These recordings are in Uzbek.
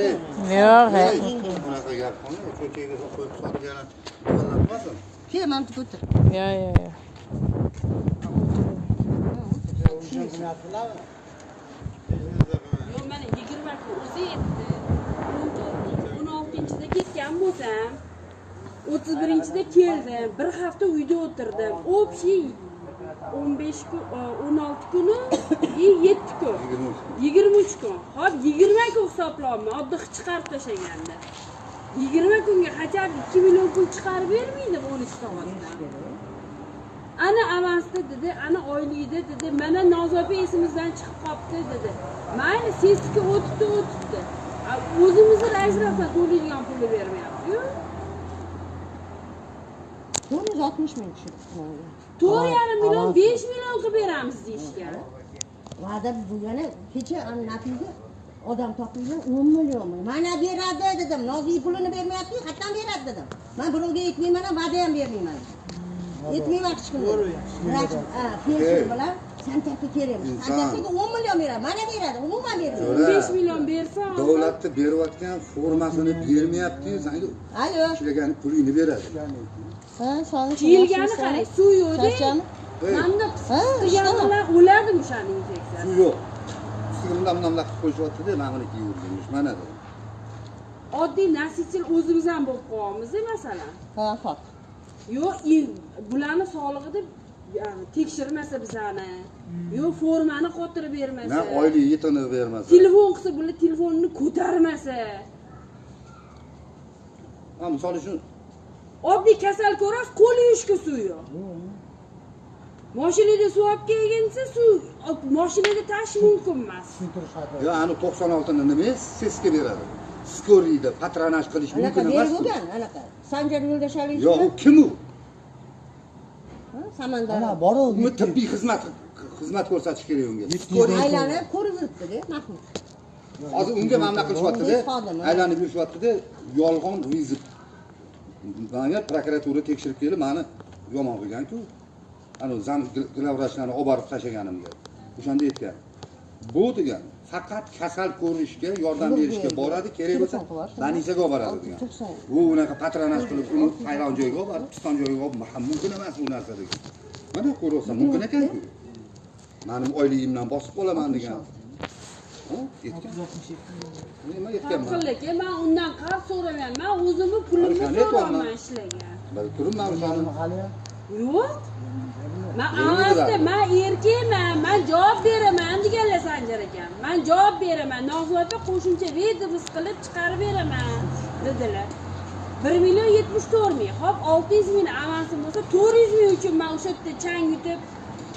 Ey, yo'q he ey, bunaqa gap qilma, ko'chaga qo'yib solgan yo'llanmasin. Kel, mana bu o'tir. yo'q yo'q yo'q Yo'q, mana 20 kun o'zi yetdi. 16-da ketgan bo'lsam, 31-da keldim. Bir hafta uyda o'tirdim. Общий o'n besh kun e, o'n olti kuni и yetti kun. Yigirma uch kun. Hop yigirma kun hisoblanmi oddiy qilib chiqarib tashlaganda. Yigirma kunga хотя бы ikki million pul chiqarib bermaydi o'n uch soatda ana avansda dedi ana oylikda dedi mana nozopa esimizdan chiqib qolibdi dedi. Mayli sesika o'tibdi o'tibdi. O'zimizni rais to'laydigan pulni bermayaptiku. 60 min çıktı. Doğru yani milyon, 5 milyon kıberamız işte. Vada bu yana keçe anlatıydı. Odam toplaydı 10 milyon mu? Bana beradi dedim. Nozi pulunu vermeyapti, hattan beradi dedim. Ben birovga etmeyman, va'da ham bermayman. Etmeyman kichkina. To'g'ri. Pensiya bilan santakka kerakmiz. Santakka 10 million beradi. Mana beradi, umuman bermaydi. 15 million bersa, davlatni berayotgan formasini bermayapti-yu, senga ishlagan pulingni beradi. Ha sog'lik kiyilgani qarang suv manda Ha, qisqigani ishda. bilan o'ladim o'shani infeksiyasi suv yo'q. Ustiga bundan bunday qilib qo'yishyapti-da, mana buni kiyib yurganmish, mana dedi. oddiy nasichil o'zimiz ham bo'lib qolyapmiz masalan. Ha hop yo'q bularni sog'lig'ida yani tekshirmasa bizani. Yo'q formani xotirib bermasa. Na oylik yetini bermasa. telefon qilsa bular telefonni ko'tarmasa. Ha, misol uchun oddiy kasal ko'rasiz qo'l yuvishga suv yo'q mashinada suv olib kelgin desa suv mashinada tashish mumkin emas yo ani 96 ni nima sesga beradi. Skoriyda patronaj qilish mumkin emas. bo'lgan anaqa sanjar yo'ldashalik Yo'q, u kim u? samandar Ana boru Uni tibbiy xizmat xizmat ko'rsatish kerak unga. aylanib ko'rib yuribdida mahmud Hozir unga mana bunaqa qilishyapti-da. Aylanib yurishyapti-da, yolg'on vizit. Manga prokuratura tekshirib kelib, mani yomon qilgan-ku. Ana zan glavvrachlarni olib borib tashlaganimga. O'shanda aytgan. Bu degan faqat kasal ko'rishga yordam berishga boradi, kerak bo'lsa больницаga olib boradi degan. U unaqa patronaj qilib uni hayron joyga olib borib, piston joyga olib, "Ha, mumkin emas bu narsa degan. Mana ko'ryapsan, mumkin ekan-ku. Mening oyligimdan bosib qolaman degan. Nima aytganman? haqlika man undan qarz so'ragan man o'zimni pulimni so'rayapman ishlagan. Turibman yo'q. Man biladi. man erkakman man javob beraman deganlar sanjar ekan man javob beraman nozota qo'shimcha vedomos qilib chiqarib beraman dedilar. Bir million yetmish to'rt ming hop olti yuz ming avansim bo'lsa to'rt yuz ming uchun man o'sha yerda chang yutib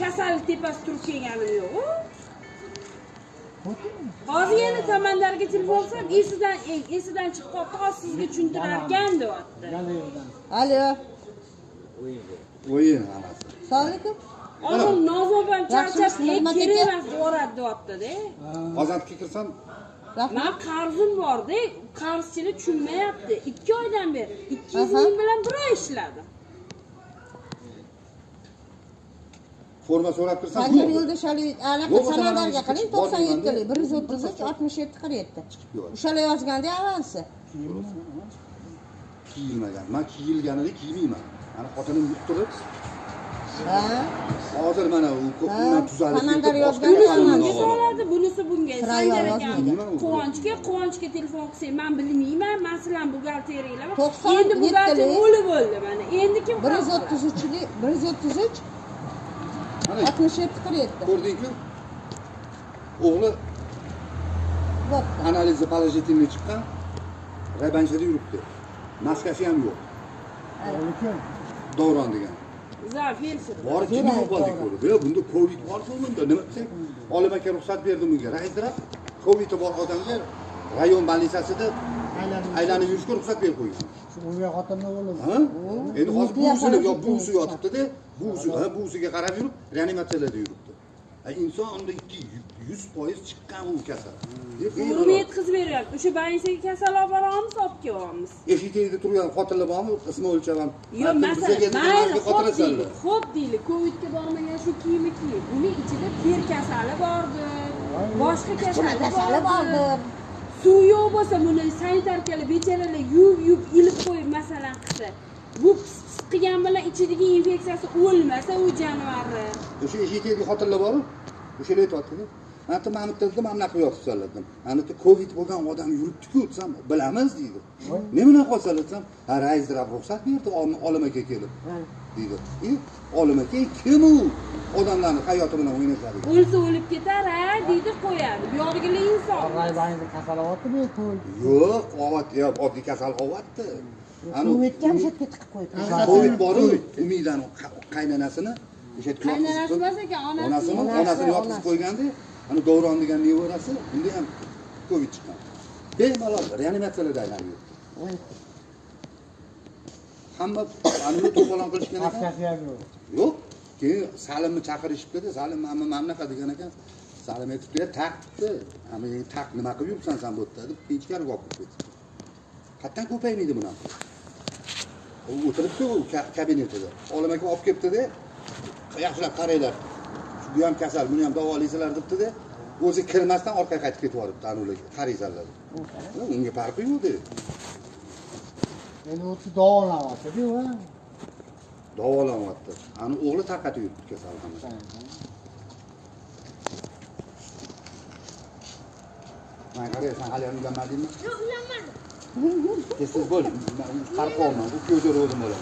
kasallik tepasida turib kelganim yo'q hozir yana samandarga telefon qilsam esidan esidan chiqib qolibdi hozir sizga tushuntirarkan deyapti. Alo. O'yin hammasi. assalomu alaykum hozir nozobam charchab Yaxshimisiz, "Ey, Nig'mat kerak aka?" emas deyapti deyaptida Ozodga kirsam, man qarzim borda qarzchini tushunmayapti. Ikki oydan beri ikki yuz ming bilan bir oy ishladim forma so'rab kirsam, sanjar yo'q. yo'ldashalik anaqa qiling bor to'qson deymanda. yettili bir yuz o'ttiz uch oltmish yetti qirq yetti o'shalar yozganda avansi Kiyilmagan. Men kiyilganini kiymayman. Mana xotinim ha? Hozir mana u ko'pdan tuzalib Samandar ketib, yozgan boshqa bunisi bunga sanjar ekan. quvonchga quvonchga telefon qilsang man bilmayman man sizlarni buxgalteriylar To'qson endi buxgalter o'lib bo'ldi mana. Endi kim bir yuz o'ttiz uchli bir yuz o'ttiz uch Mana oltmish yetti qirq yetti ko'rdingku? O'g'li analizi положительный chiqqan. Raybanchada yuribdi. Maskasi ham yo'q. Davron degan. Bor kim to'g'ri. ko'rdi. Yo, bunda Covid bor-ku bunda. Nima desang, olim aka ruxsat berdi bunga. Rayzdirab Covid bor odamga rayon больницасida aylanib yurishga ruxsat berib qo'ygan. unga xotinni o'g'li? Endi hozir buvisini yo buvisi yotibdi-da, buvisi, ha, buvisiga qarab yurib, reanimatsiyada yuribdi. Inson unda 100% chiqqan u kasal. Qo'lini yetkazib beryapti o'sha больницаga kasal olib boramiz olib kelyapmiz Eshik tagida turgan xotinlar bormi? Ismi o'lchavam. Yo'q, masalan, mayli, xotirasanlar. deylik, xo'p deylik, Covidga bormagan shu kiyimi kiyib, uning ichida ter kasali bordir, boshqa kasali bordir. Suv yo'q bo'lsa buni sanitarkalar bechoralar yuvib yuvib ilib qo'yib masalan qilsa bu pis qilgan bilan ichidagi infeksiyasi o'lmasa u jonivorni. O'sha eshitayotgan xotinlar boru o'shalar aytyaptida mana bitta mana bitta dedim mana bunaqa qilib yotibsanlar dedim mana bitta kovid bo'lgan odam yuribdiku desam bilamiz deydi. Nima bilan qolsalar desam ha raizdrab ruxsat berdi ol- olim aka kelib deydi. E olim aka kim u? Odamlarni hayoti bilan o'ynashadigan o'lsa o'lib ketar a deydi qo'yadi. Bu yog'igilar inson. Kasalovatmi bu yo'q oddiy kasal ovatdi Covidga ham shu yerga tiqib qo'ydi. kovid boru umidani qa- qaynonasini o'sha yerga qaynonasi emas ekan onasi onasini Onasi, onasini yotqizib qo'yganda ana davron degan nevarasi unda ham kovid chiqqan bemalol reanimatsiyalarda aylanib yuribdi hamma anini to'polon qilishgan ekan yo'q. keyin salimni chaqirishibdida salim mana mana bunaqa degan ekan salim aytibdi "Ya, taq debdi "Ama endi taq nima qilib yuribsan san bu yerda deb ichkariga olib kirib ketibdi qayerdan ko'paymaydi bunaqa o'tiribdi u ka- kabinetida. Olim aka olib kelibdida yaxshilab qaranglar. Bu ham kasal buni ham davolaysizlar debdida o'zi kirmasdan orqaga qaytib ketib yuboribdi anavilarga qaraysanlar deb. unga farqi yo'qdi Endi o'zi davolanyapti-ku, ha? davolanyapti ani o'g'li tarqatib yuribdi kasalxonaga man qaraysan hali ham uylanmadingmi? Yo'q uylanmadim This is good. Karko olma. Bu köyde oğlum öyle.